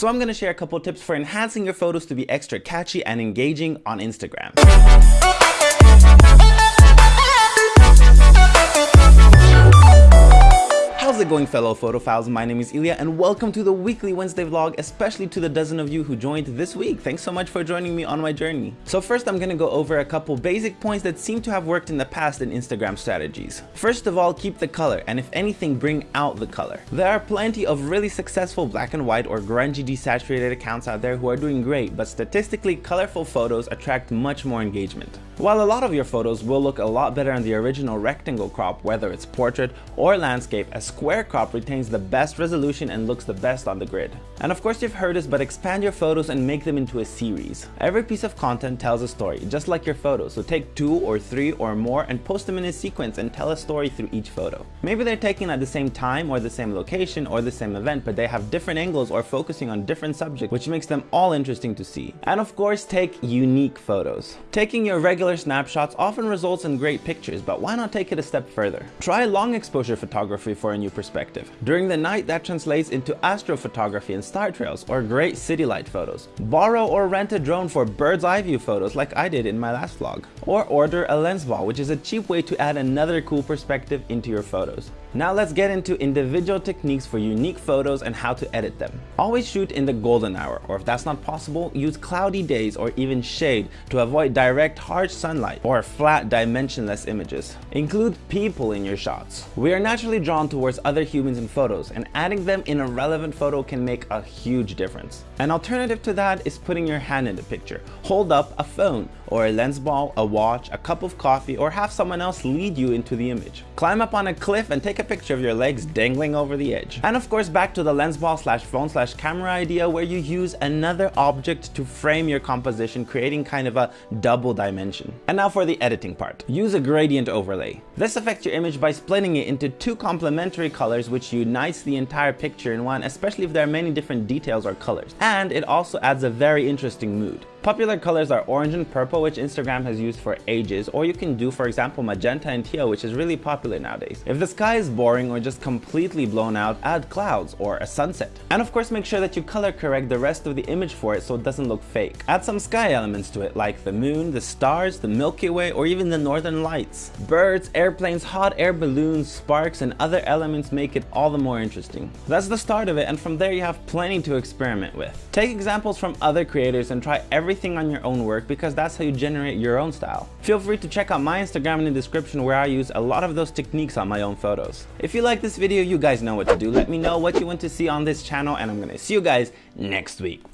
So I'm gonna share a couple tips for enhancing your photos to be extra catchy and engaging on Instagram. Going fellow photophiles? My name is Ilya and welcome to the weekly Wednesday vlog, especially to the dozen of you who joined this week. Thanks so much for joining me on my journey. So first I'm gonna go over a couple basic points that seem to have worked in the past in Instagram strategies. First of all, keep the color and if anything, bring out the color. There are plenty of really successful black and white or grungy desaturated accounts out there who are doing great, but statistically colorful photos attract much more engagement. While a lot of your photos will look a lot better in the original rectangle crop, whether it's portrait or landscape, a square crop retains the best resolution and looks the best on the grid. And of course you've heard this, but expand your photos and make them into a series. Every piece of content tells a story, just like your photos, so take two or three or more and post them in a sequence and tell a story through each photo. Maybe they're taken at the same time or the same location or the same event, but they have different angles or focusing on different subjects, which makes them all interesting to see. And of course, take unique photos. Taking your regular snapshots often results in great pictures, but why not take it a step further? Try long exposure photography for a new perspective. During the night, that translates into astrophotography and star trails, or great city light photos. Borrow or rent a drone for bird's eye view photos like I did in my last vlog. Or order a lens ball, which is a cheap way to add another cool perspective into your photos. Now let's get into individual techniques for unique photos and how to edit them. Always shoot in the golden hour, or if that's not possible, use cloudy days or even shade to avoid direct harsh sunlight or flat dimensionless images. Include people in your shots. We are naturally drawn towards other humans in photos and adding them in a relevant photo can make a huge difference. An alternative to that is putting your hand in the picture. Hold up a phone or a lens ball, a watch, a cup of coffee, or have someone else lead you into the image. Climb up on a cliff and take a picture of your legs dangling over the edge. And of course back to the lens ball slash phone slash camera idea where you use another object to frame your composition creating kind of a double dimension. And now for the editing part. Use a gradient overlay. This affects your image by splitting it into two complementary colors which unites the entire picture in one especially if there are many different details or colors. And it also adds a very interesting mood. Popular colors are orange and purple, which Instagram has used for ages, or you can do, for example, magenta and teal, which is really popular nowadays. If the sky is boring or just completely blown out, add clouds or a sunset. And of course, make sure that you color correct the rest of the image for it so it doesn't look fake. Add some sky elements to it, like the moon, the stars, the Milky Way, or even the northern lights. Birds, airplanes, hot air balloons, sparks, and other elements make it all the more interesting. That's the start of it, and from there you have plenty to experiment with. Take examples from other creators and try every everything on your own work because that's how you generate your own style. Feel free to check out my Instagram in the description where I use a lot of those techniques on my own photos. If you like this video, you guys know what to do. Let me know what you want to see on this channel and I'm gonna see you guys next week.